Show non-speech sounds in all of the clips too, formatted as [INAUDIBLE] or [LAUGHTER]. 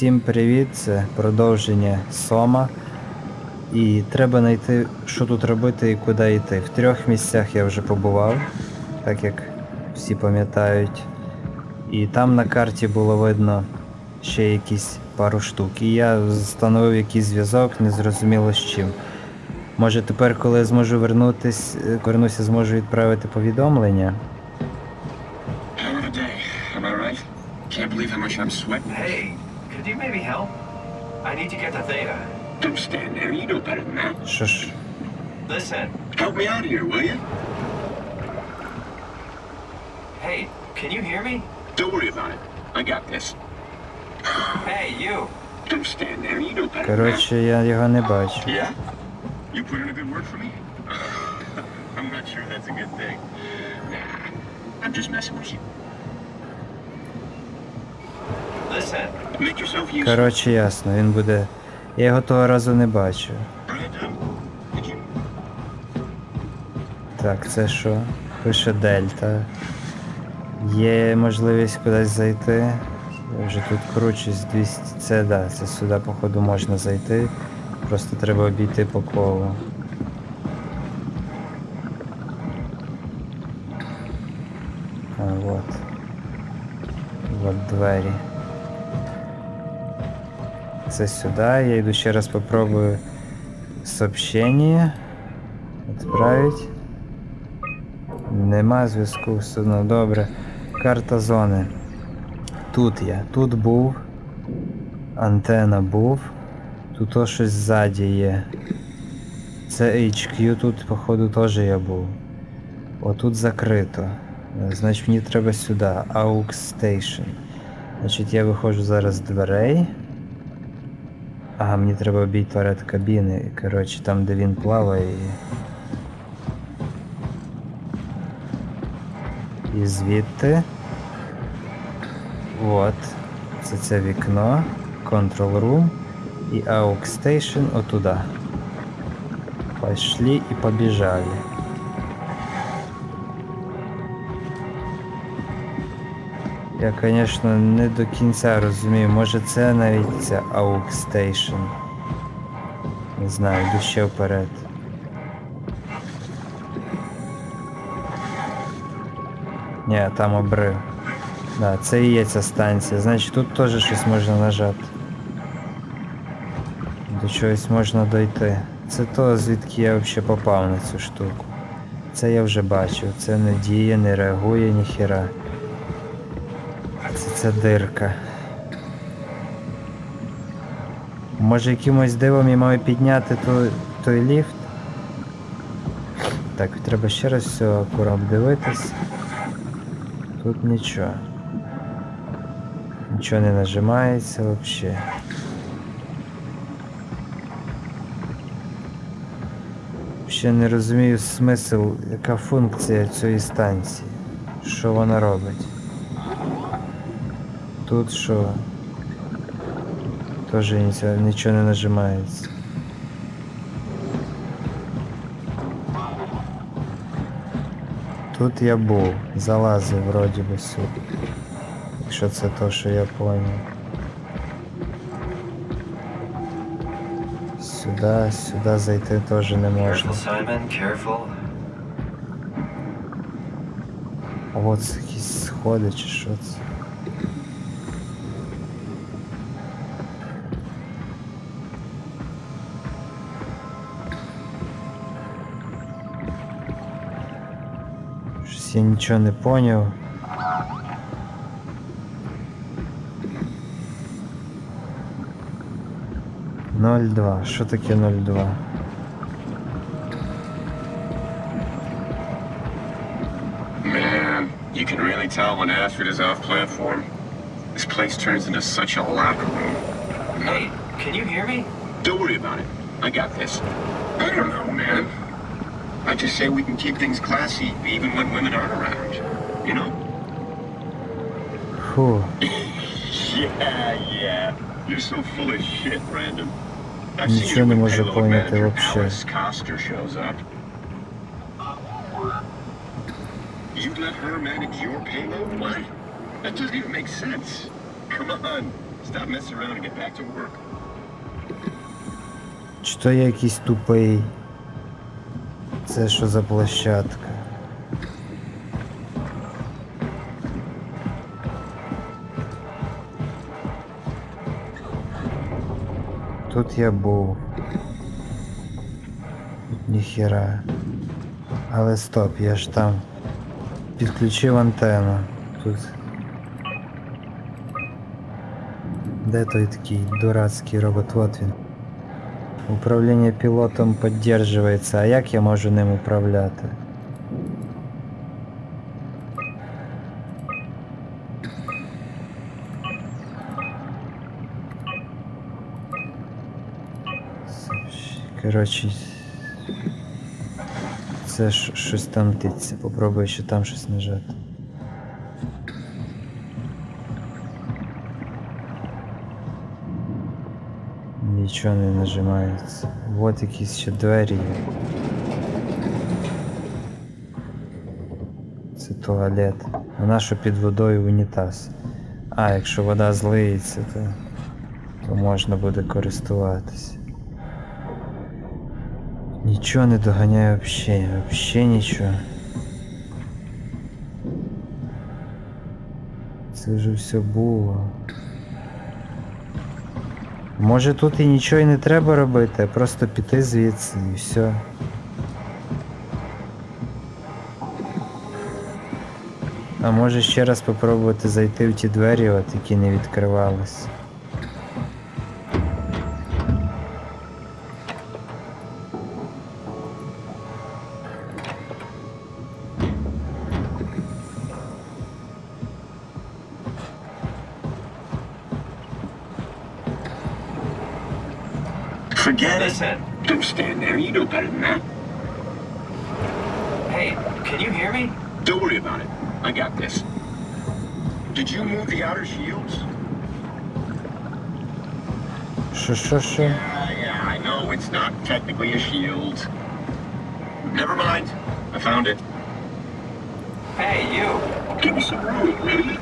Всім привіт, це продовження Сома. І треба знайти, що тут робити і куди йти. В трьох місцях я вже побував, так як всі пам'ятають. І там на карті було видно ще якісь пару штук. І я встановив якийсь зв'язок, не зрозуміло з чим. Може тепер, коли я зможу вернутись, е, вернуся, зможу відправити повідомлення. Can't believe how much I'm sweating. Hey, could you maybe help? I need to get to Theta. Don't stand there, you know better than that. Що ж, Listen, Help me out here, will you? hey, can you hear me? Don't worry about it. I got this. Hey, you. Don't stand there, you know better than that. коротше, я його не бачу. Yeah? You put in a good word for me? [LAUGHS] I'm not sure that's a good thing. Nah, I'm just messing with you. Listen, Make yourself useful. Коротше, ясно, він буде. Я його того разу не бачу. Так, це що? Пише Дельта. Є можливість кудись зайти. Я вже тут кручусь 200. Це да, це сюди, походу, можна зайти. Просто треба обійти по колу. А, вот. Вот двері. Це сюди. Я йду ще раз попробую сообщение. Отправить. Нема зв'язку, все одно добре. Карта зони. Тут я. Тут був. Антена був. Тут то щось ззаді є. Це HQ, тут, походу, теж я був. Отут закрито. Значить мені треба сюди. AUX Station. Значить я виходжу зараз з дверей. Ага, мені треба обійти кабіни. Коротше, там де він плаває. І, і звідти. От. Це це вікно. Control Room. І AUX Station отуда. Пошли і побіжали. Я, звісно, не до кінця розумію. Може це навіть ця AUX Station. Не знаю, йду ще вперед. Ні, там обрив. Да, це і є ця станція. Значить тут теж щось можна нажати. До чогось можна дойти. Це то, звідки я взагалі попав на цю штуку. Це я вже бачив. Це не діє, не реагує ніхіра. Ця дирка. Може якимось дивом я маю підняти той, той ліфт? Так, треба ще раз все акуратно дивитись. Тут нічого. Нічого не нажимається взагалі. Ще не розумію смисл, яка функція цієї станції. Що вона робить. Тут що? Теж нічого, нічого не нажимається. Тут я був, залазив вроді би сюди. Якщо це то, що я поняв. Сюди, сюди зайти теж не можна. careful, Simon, careful. А от це якісь сходи чи що це? Щось я нічого не поняв. Ноль два. Що таке ноль два? You can really tell when Astrid is off platform. This place turns into such a locker room. Hey, can you hear me? Don't worry about it. I got this. I don't know, man. I just say we can keep things classy even when women aren't around. You know? Фу. [LAUGHS] Yeah, yeah. You're so full of shit, Brandon. I've Нічого seen you не with можу payload поняти manager вообще. Alice Coster shows up. You'd let her manage your payload? What? That doesn't even make sense. Come on. Stop messing around and get back to work. Чи то я якийсь тупий? Це що за площадка? Тут я був. Тут ніхіра. Але стоп, я ж там підключив антенну. Тут. Де той такий дурацький робот? Вот він. Управління пілотом підтримується, а як я можу ним управляти? Коротше, це щось там титься. Попробую ще там щось нажати. Нічого не нажимається. Вот якісь ще двері. Це туалет. Вона що під водою унітаз. А, якщо вода злиється, то, то можна буде користуватися. Нічого не доганяє взагалі, взагалі нічого. Це вже все було. Може тут і нічого і не треба робити, а просто піти звідси і все. А може ще раз попробувати зайти в ті двері, от які не відкривались. outer shields? Sure, sure, sure. Yeah, yeah, I know it's not technically a shield. Never mind. I found it. Hey, you. Give me some room, really?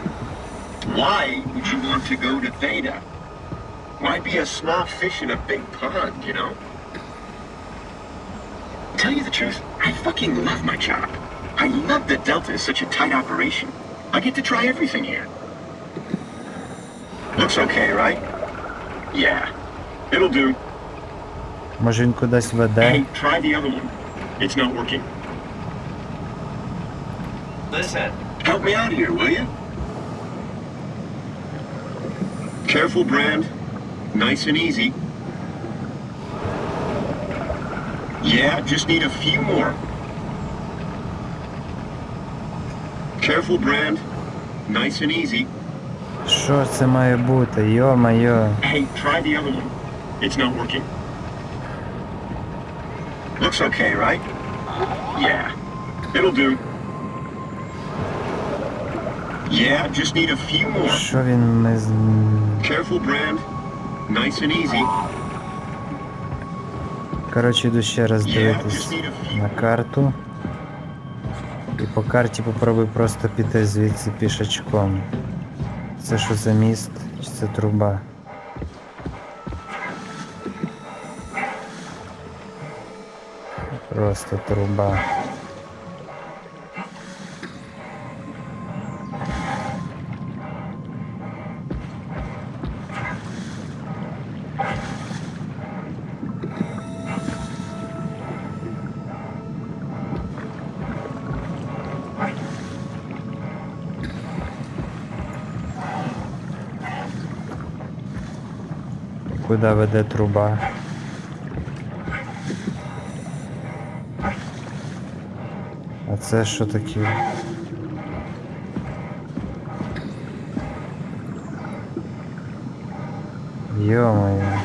Why would you want to go to Theta? Why be a small fish in a big pond, you know? Tell you the truth, I fucking love my job. I love that Delta is such a tight operation. I get to try everything here. Looks okay, right? Yeah. It'll do. Може він кудись веде? Hey, try the other one. It's not working. Listen. Help me out here, will you? Careful, Brand. Nice and easy. Yeah, just need a few more. Careful, Brand. Nice and easy. Що це має бути? Йо-майо. Hey, try the other one. It's not working. Looks okay, right? Yeah. It'll do. Yeah, just need a few more. Що він ми з... Careful, Brand. Nice and easy. Коротше, йду ще раз дивитись few. на карту. І по карті попробуй просто піти звідси пішачком. Це що за міст? Чи це труба? Просто труба. Куди веде труба? А це що таке? Йо-моє.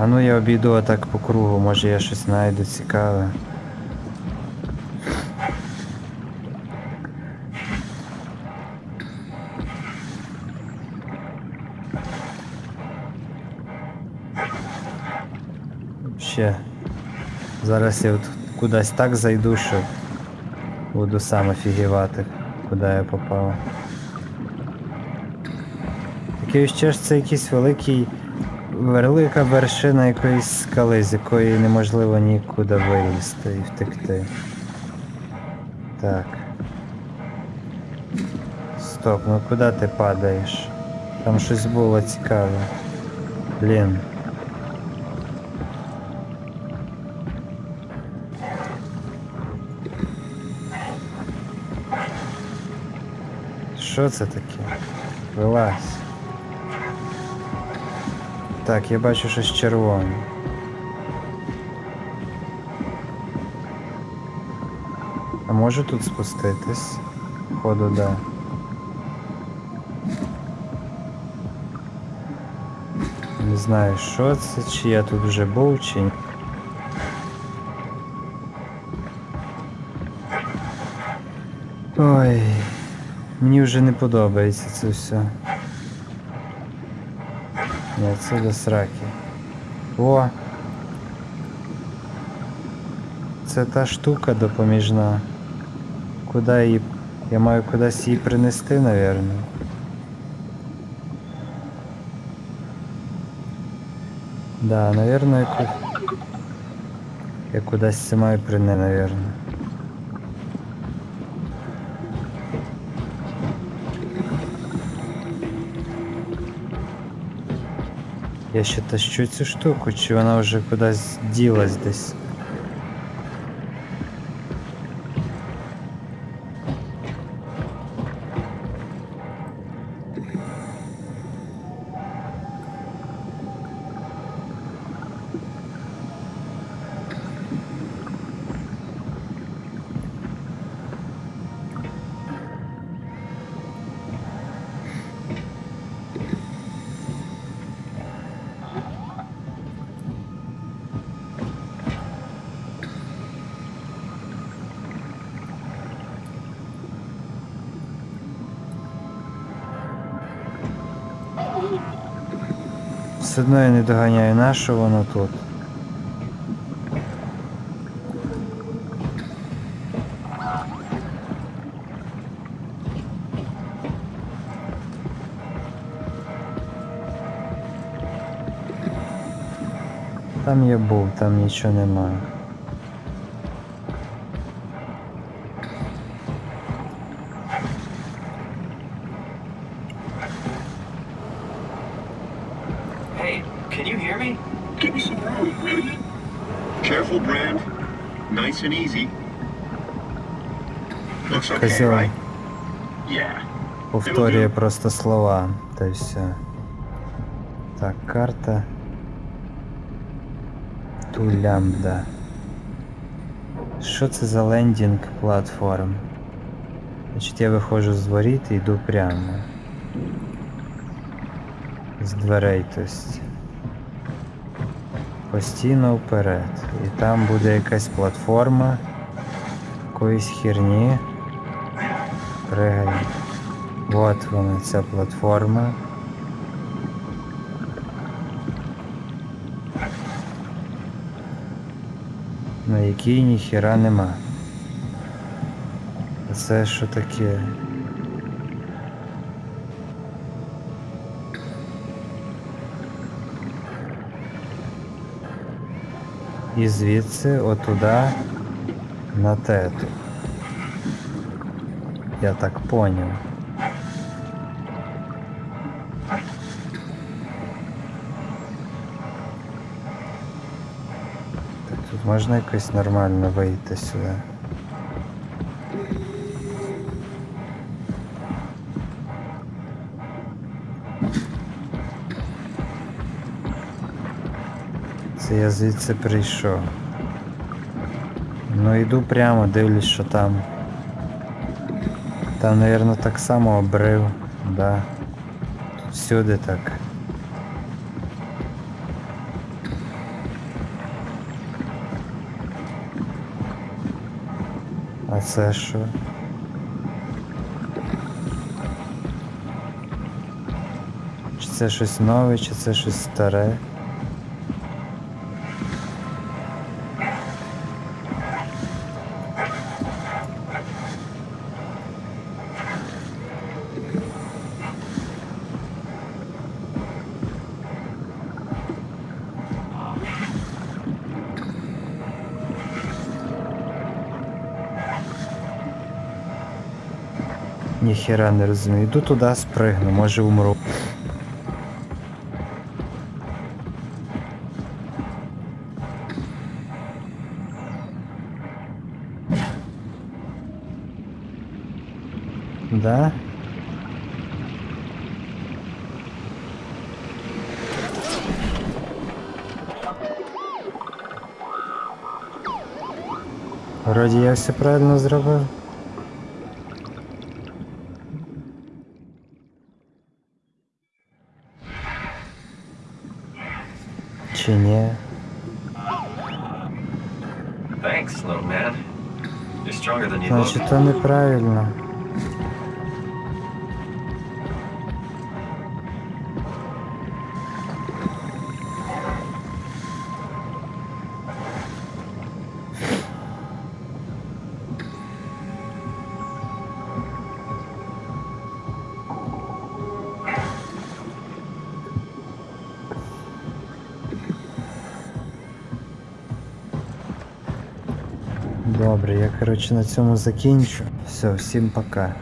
А ну я обійду отак по кругу, може я щось знайду цікаве. Ще. Зараз я от кудись так зайду, що буду сам офігівати, куди я попав. Таке відчуття, що це якийсь великий, велика вершина якоїсь скали, з якої неможливо нікуди вилізти і втекти. Так. Стоп, ну куди ти падаєш? Там щось було цікаве. Блін. Що це таке? Вилазь. Так, я бачу щось червоне. А можу тут спуститись? Походу, да. Не знаю, що це, чи я тут вже був, чи ні. Ой, мені вже не подобається це все. Ні, це до сраки. О! Це та штука допоміжна. Куди її. Я маю кудись її принести, напевно. Да, наверное, я, ку... я кудись це маю принести, наверное. Я ще тащу цю штуку, чи вона вже кудись ділась десь. Все одно я не доганяю, на що воно тут. Там я був, там нічого немає. Hey, can you hear me? Give me some room, will you? Careful, Brand. Nice and easy. Looks okay, Козел right? Yeah. повторює просто слова, й все. Так, карта. Ту лямбда. Що це за лендінг платформ? Значить я виходжу з воріт і йду прямо. З дверей, тобто. Постійно вперед. І там буде якась платформа. Якоїсь херні. Пригай. Вот вона ця платформа. На якій ніхіра нема. Це що таке? І звідси отуда на тету. Я так поняв. Так тут можна якось нормально вийти сюди. Це я звідси прийшов. Ну йду прямо, дивлюсь, що там. Там, наверное, так само обрив, да. Всюди так. А це що? Чи це щось нове, чи це щось старе? Ніхера не розумію. Йду туди, спригну, може умру. Да? Вроді я все правильно зробив. Чи ні? Thanks, little man. You're stronger than you look. Значить, то неправильно. Добре, я коротше на цьому закінчу. Все, всім пока.